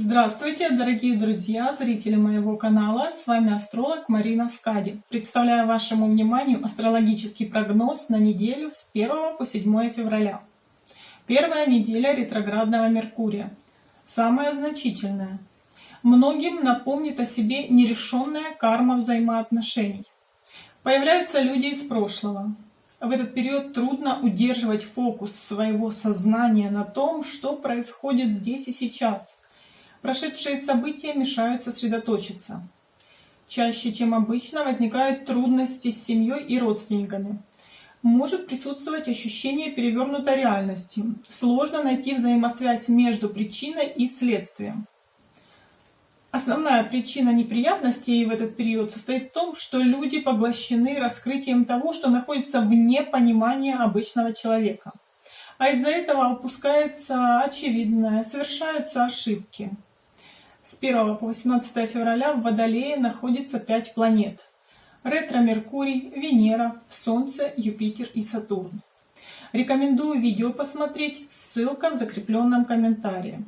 Здравствуйте, дорогие друзья, зрители моего канала. С вами астролог Марина Скади. Представляю вашему вниманию астрологический прогноз на неделю с 1 по 7 февраля. Первая неделя ретроградного Меркурия. Самая значительная. Многим напомнит о себе нерешенная карма взаимоотношений. Появляются люди из прошлого. В этот период трудно удерживать фокус своего сознания на том, что происходит здесь и сейчас – Прошедшие события мешают сосредоточиться. Чаще, чем обычно, возникают трудности с семьей и родственниками. Может присутствовать ощущение перевернутой реальности. Сложно найти взаимосвязь между причиной и следствием. Основная причина неприятностей в этот период состоит в том, что люди поглощены раскрытием того, что находится вне понимания обычного человека. А из-за этого упускается очевидное, совершаются ошибки. С 1 по 18 февраля в Водолее находится 5 планет. Ретро-Меркурий, Венера, Солнце, Юпитер и Сатурн. Рекомендую видео посмотреть, ссылка в закрепленном комментарии.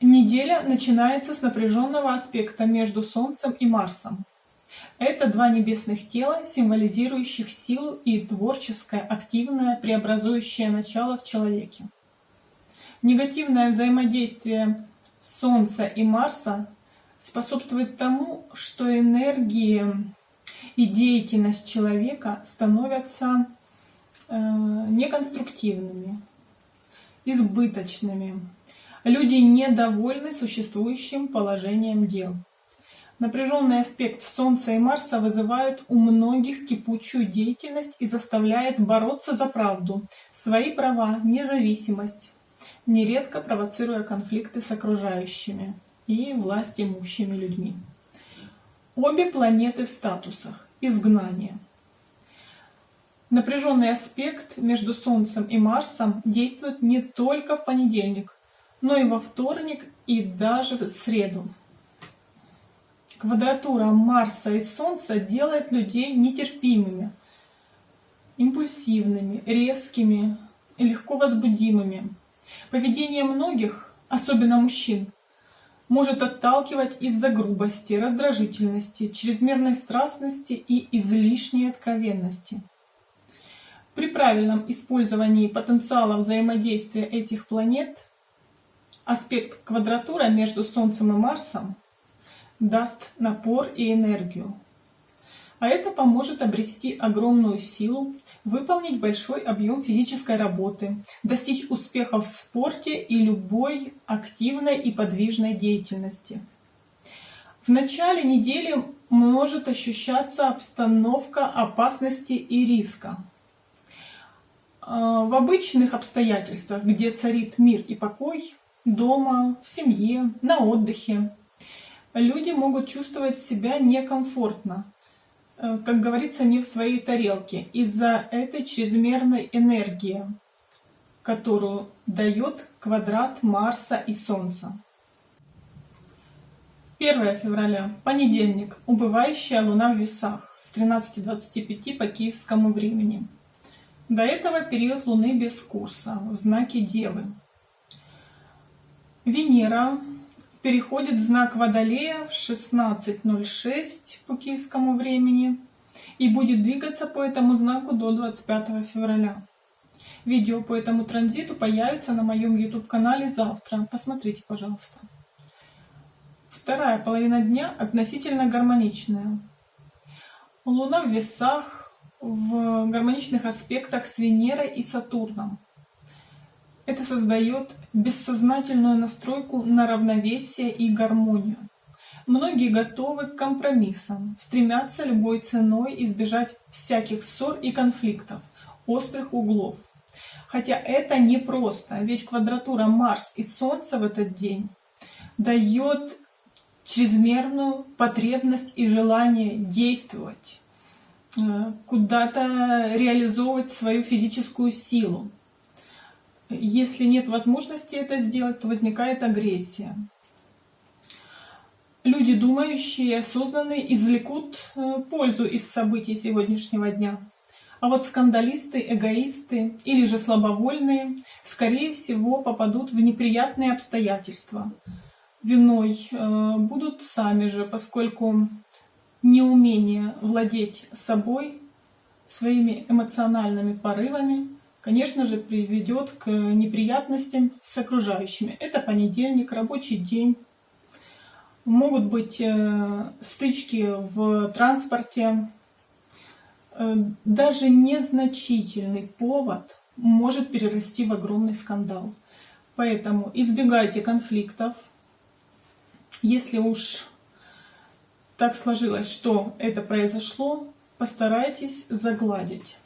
Неделя начинается с напряженного аспекта между Солнцем и Марсом. Это два небесных тела, символизирующих силу и творческое, активное, преобразующее начало в человеке. Негативное взаимодействие Солнца и Марса способствует тому, что энергии и деятельность человека становятся э, неконструктивными, избыточными. Люди недовольны существующим положением дел. Напряженный аспект Солнца и Марса вызывает у многих кипучую деятельность и заставляет бороться за правду, свои права, независимость, нередко провоцируя конфликты с окружающими и власть имущими людьми. Обе планеты в статусах изгнания. Напряженный аспект между Солнцем и Марсом действует не только в понедельник, но и во вторник и даже в среду. Квадратура Марса и Солнца делает людей нетерпимыми, импульсивными, резкими, легко возбудимыми, Поведение многих, особенно мужчин, может отталкивать из-за грубости, раздражительности, чрезмерной страстности и излишней откровенности. При правильном использовании потенциала взаимодействия этих планет аспект квадратура между Солнцем и Марсом даст напор и энергию, а это поможет обрести огромную силу, выполнить большой объем физической работы, достичь успехов в спорте и любой активной и подвижной деятельности. В начале недели может ощущаться обстановка опасности и риска. А, в обычных обстоятельствах, где царит мир и покой, дома, в семье, на отдыхе, люди могут чувствовать себя некомфортно, как говорится, не в своей тарелке из-за этой чрезмерной энергии, которую дает квадрат Марса и Солнца. 1 февраля, понедельник, убывающая луна в весах с 13.25 по киевскому времени. До этого период луны без курса, в знаке Девы. Венера переходит знак Водолея в 16.06 по киевскому времени и будет двигаться по этому знаку до 25 февраля. Видео по этому транзиту появится на моем YouTube-канале завтра. Посмотрите, пожалуйста. Вторая половина дня относительно гармоничная. Луна в весах в гармоничных аспектах с Венерой и Сатурном. Это создает бессознательную настройку на равновесие и гармонию. Многие готовы к компромиссам, стремятся любой ценой избежать всяких ссор и конфликтов, острых углов. Хотя это непросто, ведь квадратура Марс и Солнце в этот день дает чрезмерную потребность и желание действовать, э, куда-то реализовывать свою физическую силу. Если нет возможности это сделать, то возникает агрессия. Люди, думающие осознанные, извлекут э, пользу из событий сегодняшнего дня. А вот скандалисты, эгоисты или же слабовольные, скорее всего, попадут в неприятные обстоятельства. Виной э, будут сами же, поскольку неумение владеть собой, своими эмоциональными порывами, конечно же, приведет к неприятностям с окружающими. Это понедельник, рабочий день. Могут быть э, стычки в транспорте. Э, даже незначительный повод может перерасти в огромный скандал. Поэтому избегайте конфликтов. Если уж так сложилось, что это произошло, постарайтесь загладить.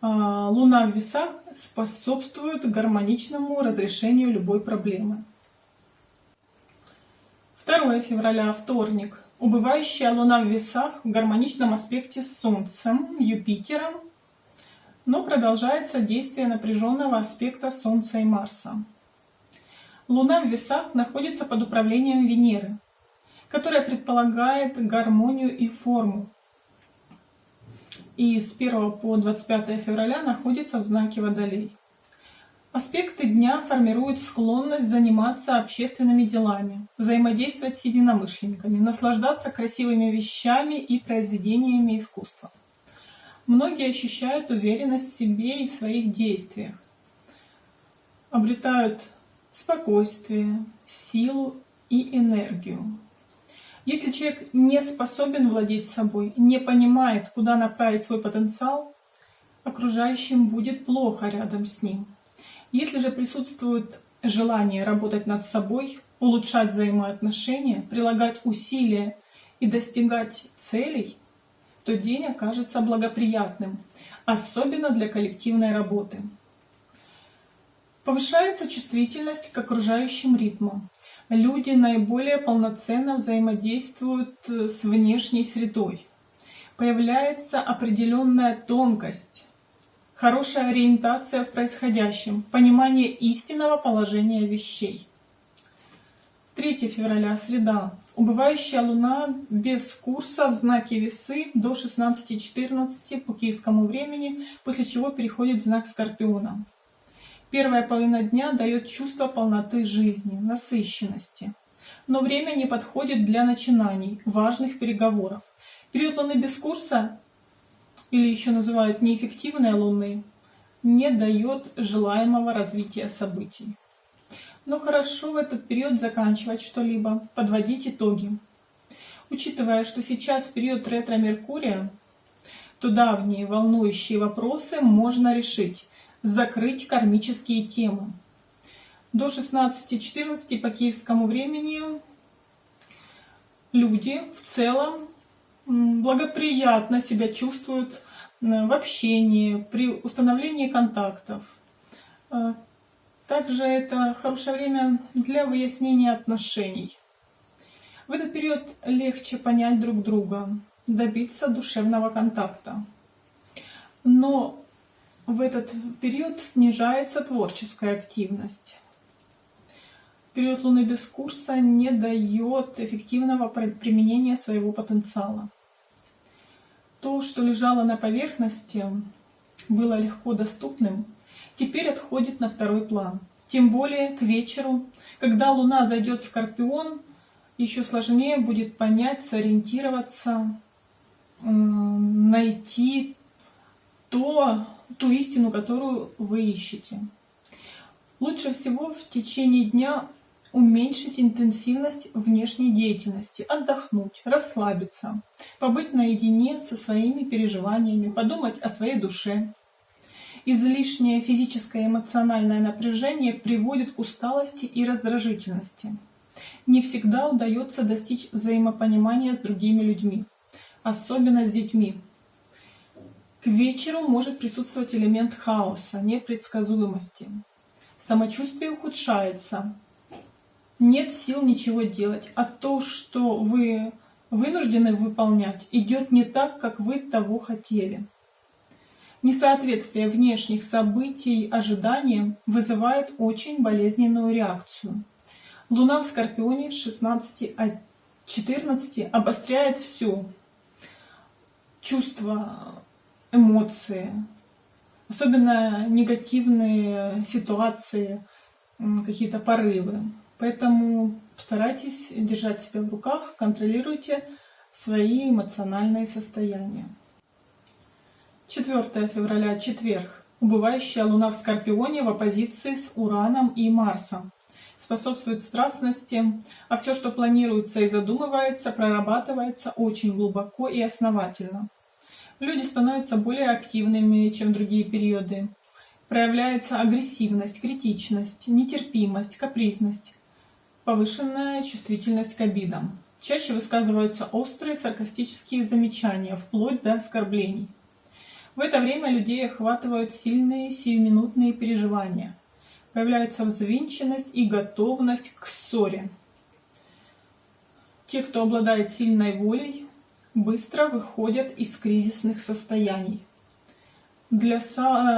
А, Луна в весах способствует гармоничному разрешению любой проблемы. 2 февраля, вторник. Убывающая Луна в весах в гармоничном аспекте с Солнцем, Юпитером, но продолжается действие напряженного аспекта Солнца и Марса. Луна в весах находится под управлением Венеры, которая предполагает гармонию и форму, и с 1 по 25 февраля находится в знаке Водолей. Аспекты дня формируют склонность заниматься общественными делами, взаимодействовать с единомышленниками, наслаждаться красивыми вещами и произведениями искусства. Многие ощущают уверенность в себе и в своих действиях, обретают спокойствие, силу и энергию. Если человек не способен владеть собой, не понимает, куда направить свой потенциал, окружающим будет плохо рядом с ним. Если же присутствует желание работать над собой, улучшать взаимоотношения, прилагать усилия и достигать целей, то день окажется благоприятным, особенно для коллективной работы. Повышается чувствительность к окружающим ритмам люди наиболее полноценно взаимодействуют э, с внешней средой. Появляется определенная тонкость, хорошая ориентация в происходящем, понимание истинного положения вещей. 3 февраля, среда. Убывающая Луна без курса в знаке Весы до 16.14 по киевскому времени, после чего переходит в знак Скорпиона. Первая половина дня дает чувство полноты жизни, насыщенности. Но время не подходит для начинаний, важных переговоров. Период луны без курса, или еще называют неэффективной луны, не дает желаемого развития событий. Но хорошо в этот период заканчивать что-либо, подводить итоги. Учитывая, что сейчас период ретро-меркурия, то давние волнующие вопросы можно решить, закрыть кармические темы. До 16.14 по киевскому времени люди в целом благоприятно себя чувствуют в общении, при установлении контактов. Э, также это хорошее время для выяснения отношений. В этот период легче понять друг друга, добиться душевного контакта. Но в этот период снижается творческая активность. Период Луны без курса не дает эффективного применения своего потенциала. То, что лежало на поверхности, было легко доступным, теперь отходит на второй план. Тем более к вечеру, когда Луна зайдет в Скорпион, еще сложнее будет понять, сориентироваться, найти то, ту истину, которую вы ищете. Лучше всего в течение дня уменьшить интенсивность внешней деятельности, отдохнуть, расслабиться, побыть наедине со своими переживаниями, подумать о своей душе. Излишнее физическое и эмоциональное напряжение приводит к усталости и раздражительности. Не всегда удается достичь взаимопонимания с другими людьми, особенно с детьми. К вечеру может присутствовать элемент хаоса, непредсказуемости. Самочувствие ухудшается. Нет сил ничего делать, а то, что вы вынуждены выполнять, идет не так, как вы того хотели. Несоответствие внешних событий ожиданиям вызывает очень болезненную реакцию. Луна в Скорпионе с 16 14 обостряет все. Чувство эмоции, особенно негативные ситуации, какие-то порывы. Поэтому старайтесь держать себя в руках, контролируйте свои эмоциональные состояния. 4 февраля, четверг. Убывающая Луна в Скорпионе в оппозиции с Ураном и Марсом. Способствует страстности, а все, что планируется и задумывается, прорабатывается очень глубоко и основательно. Люди становятся более активными, чем другие периоды. Проявляется агрессивность, критичность, нетерпимость, капризность, повышенная чувствительность к обидам. Чаще высказываются острые саркастические замечания, вплоть до оскорблений. В это время людей охватывают сильные сиюминутные переживания. Появляется взвинченность и готовность к ссоре. Те, кто обладает сильной волей, быстро выходят из кризисных состояний. Для,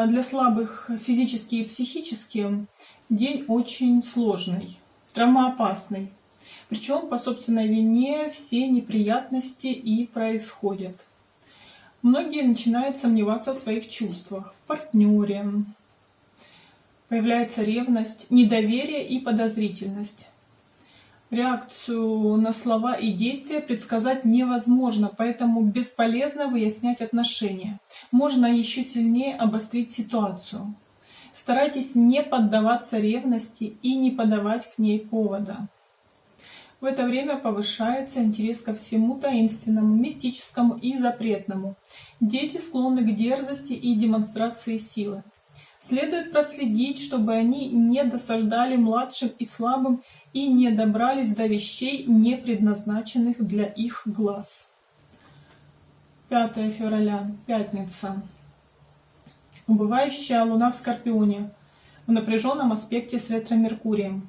для слабых физически и психически день очень сложный, травмоопасный. Причем по собственной вине все неприятности и происходят. Многие начинают сомневаться в своих чувствах, в партнере. Появляется ревность, недоверие и подозрительность. Реакцию на слова и действия предсказать невозможно, поэтому бесполезно выяснять отношения. Можно еще сильнее обострить ситуацию. Старайтесь не поддаваться ревности и не подавать к ней повода. В это время повышается интерес ко всему таинственному, мистическому и запретному. Дети склонны к дерзости и демонстрации силы. Следует проследить, чтобы они не досаждали младшим и слабым и не добрались до вещей, не предназначенных для их глаз. 5 февраля, пятница. Убывающая луна в Скорпионе в напряженном аспекте с ретро-меркурием.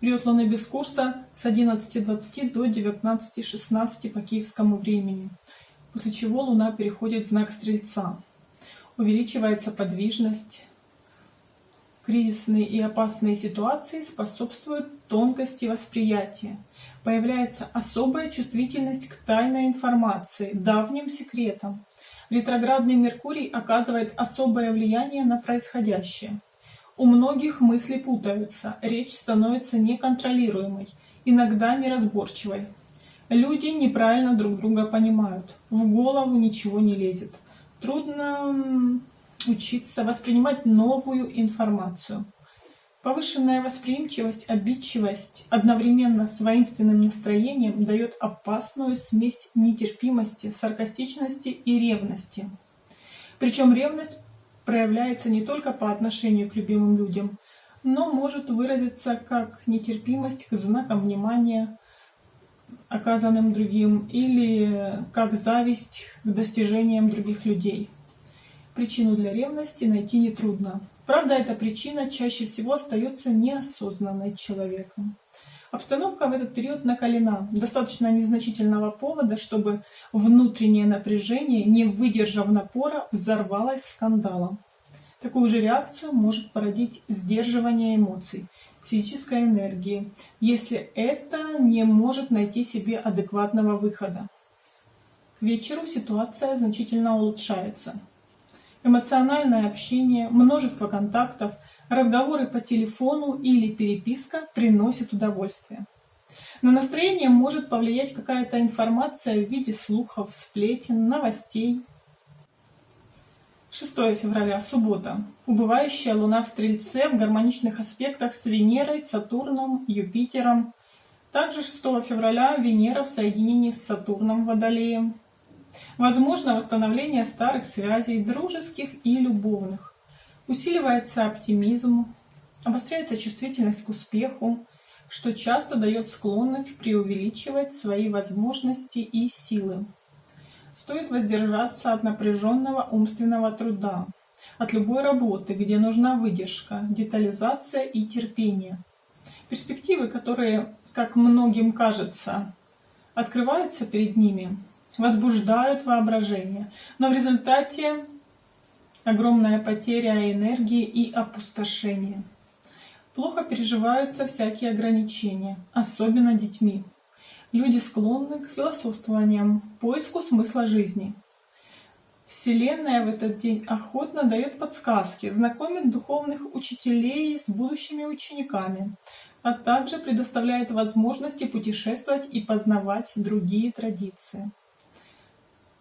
Период Луны без курса с 11.20 до 19.16 по киевскому времени, после чего Луна переходит в знак Стрельца. Увеличивается подвижность. Кризисные и опасные ситуации способствуют тонкости восприятия. Появляется особая чувствительность к тайной информации, давним секретам. Ретроградный Меркурий оказывает особое влияние на происходящее. У многих мысли путаются, речь становится неконтролируемой, иногда неразборчивой. Люди неправильно друг друга понимают, в голову ничего не лезет. Трудно учиться воспринимать новую информацию. Повышенная восприимчивость, обидчивость одновременно с воинственным настроением дает опасную смесь нетерпимости, саркастичности и ревности. Причем ревность проявляется не только по отношению к любимым людям, но может выразиться как нетерпимость к знакам внимания, оказанным другим, или как зависть к достижениям других людей. Причину для ревности найти нетрудно. Правда, эта причина чаще всего остается неосознанной человеком. Обстановка в этот период накалена. Достаточно незначительного повода, чтобы внутреннее напряжение, не выдержав напора, взорвалось скандалом. Такую же реакцию может породить сдерживание эмоций, физической энергии, если это не может найти себе адекватного выхода. К вечеру ситуация значительно улучшается. Эмоциональное общение, множество контактов – Разговоры по телефону или переписка приносят удовольствие. На настроение может повлиять какая-то информация в виде слухов, сплетен, новостей. 6 февраля, суббота. Убывающая Луна в Стрельце в гармоничных аспектах с Венерой, Сатурном, Юпитером. Также 6 февраля Венера в соединении с Сатурном Водолеем. Возможно восстановление старых связей, дружеских и любовных. Усиливается оптимизм, обостряется чувствительность к успеху, что часто дает склонность преувеличивать свои возможности и силы. Стоит воздержаться от напряженного умственного труда, от любой работы, где нужна выдержка, детализация и терпение. Перспективы, которые, как многим кажется, открываются перед ними, возбуждают воображение, но в результате огромная потеря энергии и опустошение. Плохо переживаются всякие ограничения, особенно детьми. Люди склонны к философствованиям, поиску смысла жизни. Вселенная в этот день охотно дает подсказки, знакомит духовных учителей с будущими учениками, а также предоставляет возможности путешествовать и познавать другие традиции.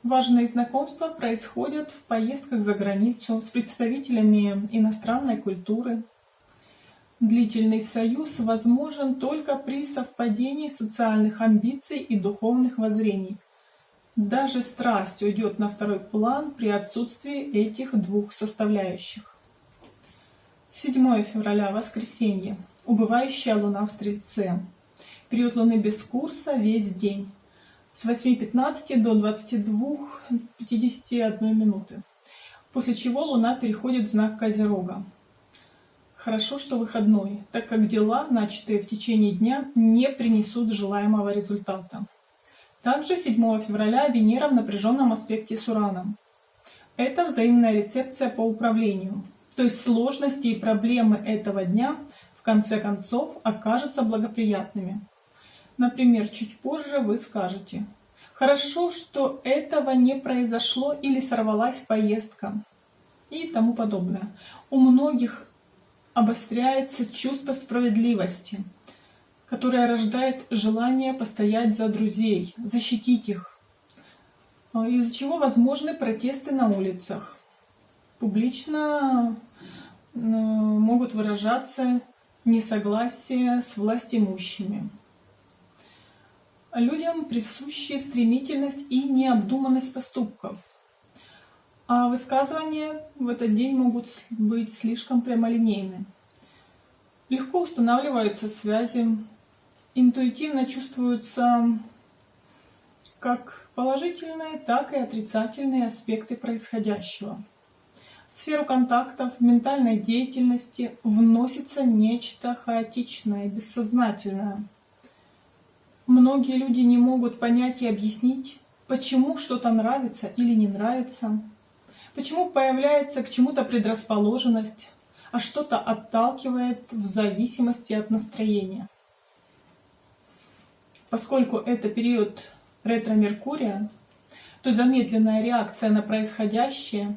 Важные знакомства происходят в поездках за границу с представителями иностранной культуры. Длительный союз возможен только при совпадении социальных амбиций и духовных воззрений. Даже страсть уйдет на второй план при отсутствии этих двух составляющих. 7 февраля, воскресенье. Убывающая луна в Стрельце. Период луны без курса весь день с 8.15 до 22.51 минуты, после чего Луна переходит в знак Козерога. Хорошо, что выходной, так как дела, начатые в течение дня, не принесут желаемого результата. Также 7 февраля Венера в напряженном аспекте с Ураном. Это взаимная рецепция по управлению, то есть сложности и проблемы этого дня в конце концов окажутся благоприятными. Например, чуть позже вы скажете «Хорошо, что этого не произошло или сорвалась поездка» и тому подобное. У многих обостряется чувство справедливости, которое рождает желание постоять за друзей, защитить их, а, из-за чего возможны протесты на улицах. Публично могут выражаться несогласие с властимущими. Людям присущи стремительность и необдуманность поступков. А высказывания в этот день могут быть слишком прямолинейны. Легко устанавливаются связи, интуитивно чувствуются как положительные, так и отрицательные аспекты происходящего. В сферу контактов, ментальной деятельности вносится нечто хаотичное, бессознательное – Многие люди не могут понять и объяснить, почему что-то нравится или не нравится, почему появляется к чему-то предрасположенность, а что-то отталкивает в зависимости от настроения. Поскольку это период ретро-меркурия, то замедленная реакция на происходящее,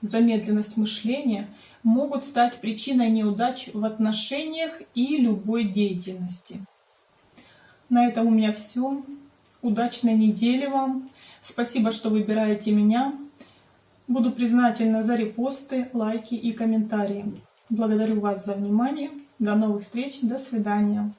замедленность мышления могут стать причиной неудач в отношениях и любой деятельности. На этом у меня все. Удачной недели вам. Спасибо, что выбираете меня. Буду признательна за репосты, лайки и комментарии. Благодарю вас за внимание. До новых встреч. До свидания.